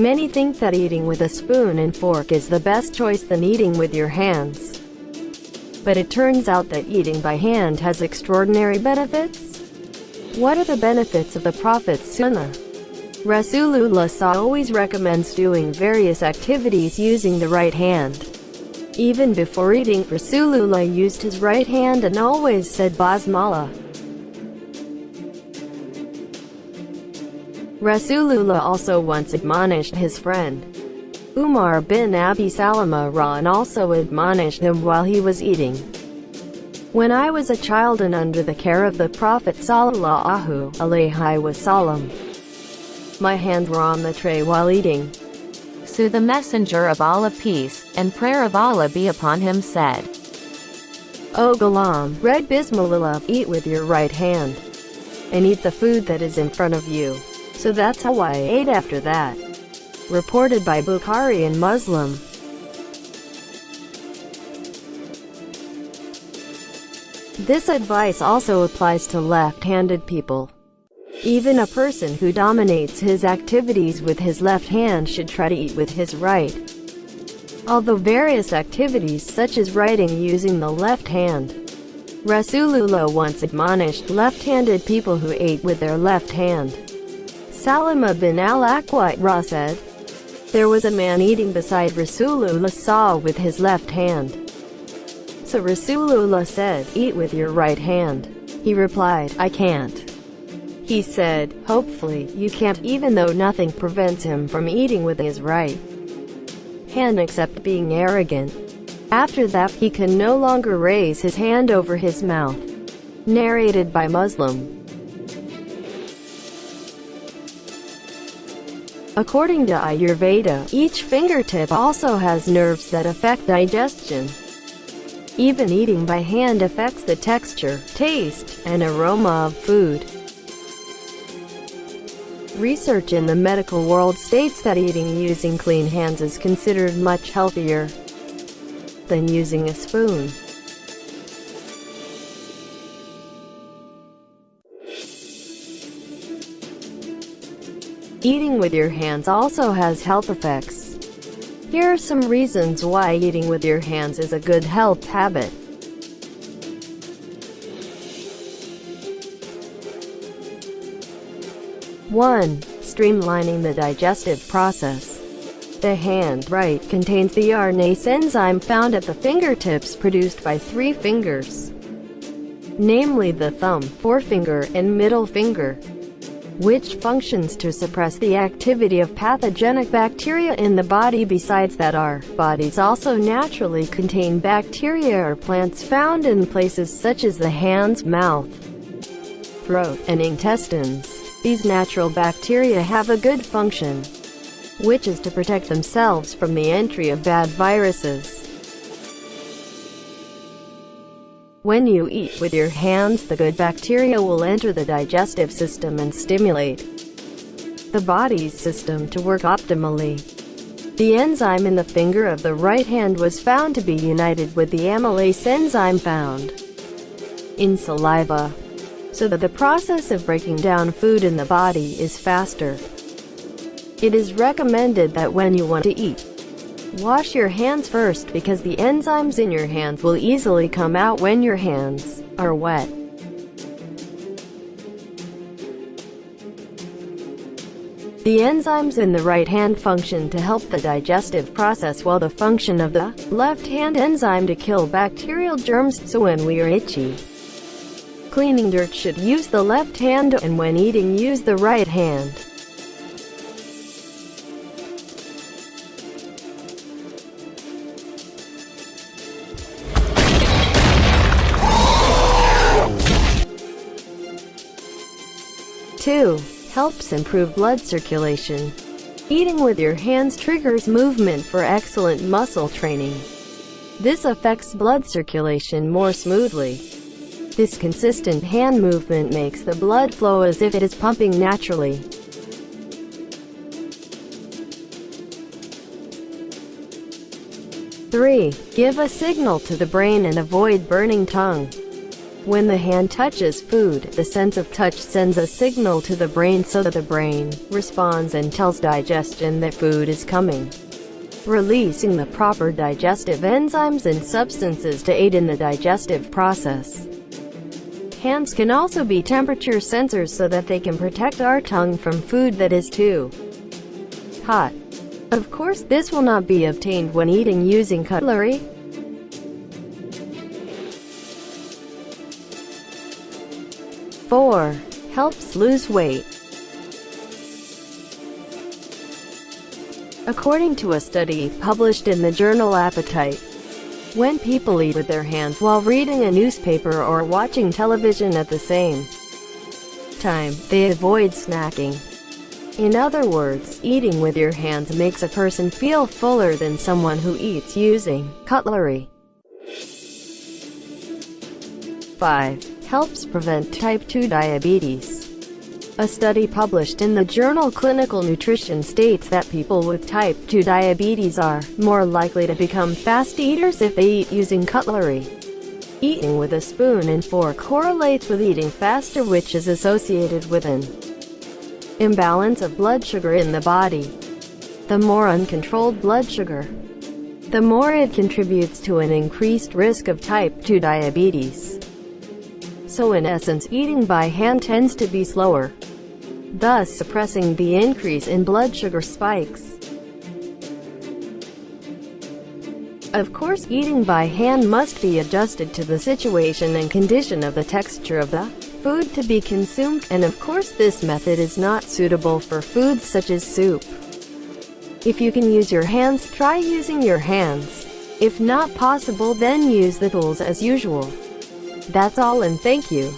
Many think that eating with a spoon and fork is the best choice than eating with your hands. But it turns out that eating by hand has extraordinary benefits. What are the benefits of the Prophet's Sunnah? Rasulullah always recommends doing various activities using the right hand. Even before eating, Rasulullah used his right hand and always said Basmala. Rasulullah also once admonished his friend, Umar bin Abi Salama Ra also admonished him while he was eating. When I was a child and under the care of the Prophet sallallahu alaihi wasallam, my hands were on the tray while eating. So the messenger of Allah peace and prayer of Allah be upon him said, O Ghulam, read Bismillah, eat with your right hand, and eat the food that is in front of you. So that's how I ate after that. Reported by Bukhari and Muslim. This advice also applies to left-handed people. Even a person who dominates his activities with his left hand should try to eat with his right. Although various activities such as writing using the left hand, Rasulullah once admonished left-handed people who ate with their left hand. Salama bin al-Aqwa said, There was a man eating beside Rasulullah saw with his left hand. So Rasulullah said, Eat with your right hand. He replied, I can't. He said, hopefully, you can't even though nothing prevents him from eating with his right hand except being arrogant. After that he can no longer raise his hand over his mouth. Narrated by Muslim. According to Ayurveda, each fingertip also has nerves that affect digestion. Even eating by hand affects the texture, taste, and aroma of food. Research in the medical world states that eating using clean hands is considered much healthier than using a spoon. Eating with your hands also has health effects. Here are some reasons why eating with your hands is a good health habit. 1. Streamlining the digestive process. The hand right contains the RNase enzyme found at the fingertips produced by three fingers, namely the thumb, forefinger, and middle finger, which functions to suppress the activity of pathogenic bacteria in the body besides that our bodies also naturally contain bacteria or plants found in places such as the hands, mouth, throat, and intestines. These natural bacteria have a good function, which is to protect themselves from the entry of bad viruses. When you eat with your hands the good bacteria will enter the digestive system and stimulate the body's system to work optimally. The enzyme in the finger of the right hand was found to be united with the amylase enzyme found in saliva so that the process of breaking down food in the body is faster. It is recommended that when you want to eat, wash your hands first because the enzymes in your hands will easily come out when your hands are wet. The enzymes in the right hand function to help the digestive process while the function of the left hand enzyme to kill bacterial germs so when we are itchy, Cleaning dirt should use the left hand and when eating use the right hand. Two, helps improve blood circulation. Eating with your hands triggers movement for excellent muscle training. This affects blood circulation more smoothly. This consistent hand movement makes the blood flow as if it is pumping naturally. Three, give a signal to the brain and avoid burning tongue. When the hand touches food, the sense of touch sends a signal to the brain so that the brain responds and tells digestion that food is coming, releasing the proper digestive enzymes and substances to aid in the digestive process. Hands can also be temperature sensors so that they can protect our tongue from food that is too hot. Of course, this will not be obtained when eating using cutlery. 4. Helps lose weight. According to a study published in the journal Appetite, when people eat with their hands while reading a newspaper or watching television at the same time, they avoid snacking. In other words, eating with your hands makes a person feel fuller than someone who eats using cutlery. 5 helps prevent type 2 diabetes. A study published in the journal Clinical Nutrition states that people with type 2 diabetes are more likely to become fast eaters if they eat using cutlery. Eating with a spoon and fork correlates with eating faster which is associated with an imbalance of blood sugar in the body. The more uncontrolled blood sugar, the more it contributes to an increased risk of type 2 diabetes so in essence eating by hand tends to be slower, thus suppressing the increase in blood sugar spikes. Of course, eating by hand must be adjusted to the situation and condition of the texture of the food to be consumed, and of course this method is not suitable for foods such as soup. If you can use your hands, try using your hands. If not possible then use the tools as usual. That's all and thank you.